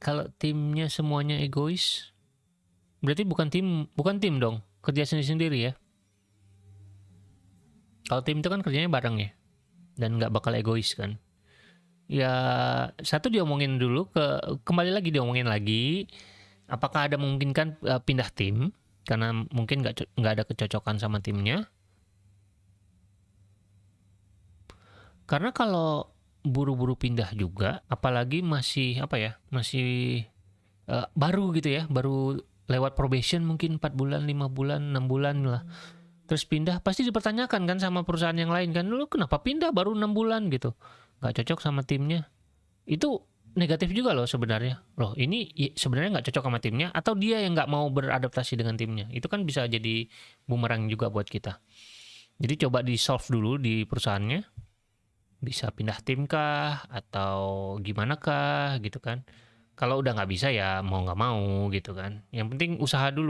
Kalau timnya semuanya egois, berarti bukan tim, bukan tim dong, kerja sendiri-sendiri ya. Kalau tim itu kan kerjanya bareng ya, dan nggak bakal egois kan. Ya satu diomongin dulu ke kembali lagi diomongin lagi, apakah ada memungkinkan uh, pindah tim karena mungkin nggak nggak ada kecocokan sama timnya. Karena kalau buru-buru pindah juga, apalagi masih apa ya, masih uh, baru gitu ya, baru lewat probation mungkin 4 bulan, 5 bulan, 6 bulan lah. Terus pindah pasti dipertanyakan kan sama perusahaan yang lain kan, lu kenapa pindah baru 6 bulan gitu. Nggak cocok sama timnya. Itu negatif juga loh sebenarnya. Loh ini sebenarnya nggak cocok sama timnya atau dia yang nggak mau beradaptasi dengan timnya. Itu kan bisa jadi bumerang juga buat kita. Jadi coba di solve dulu di perusahaannya. Bisa pindah tim kah atau gimana kah gitu kan. Kalau udah nggak bisa ya mau nggak mau gitu kan. Yang penting usaha dulu.